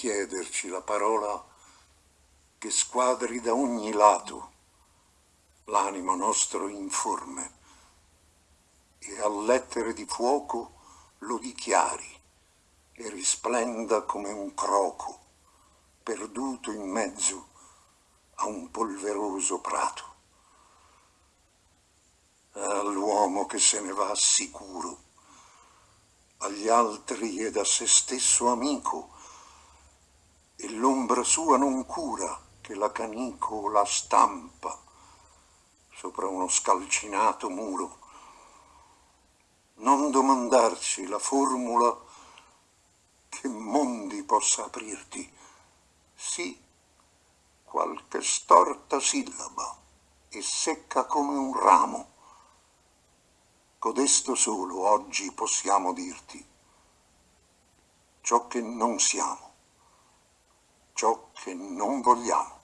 chiederci la parola che squadri da ogni lato l'animo nostro informe e a lettere di fuoco lo dichiari e risplenda come un croco perduto in mezzo a un polveroso prato. All'uomo che se ne va sicuro, agli altri ed a se stesso amico, e l'ombra sua non cura che la canico la stampa sopra uno scalcinato muro. Non domandarci la formula che mondi possa aprirti, sì qualche storta sillaba e secca come un ramo. Codesto solo oggi possiamo dirti ciò che non siamo, ciò che non vogliamo.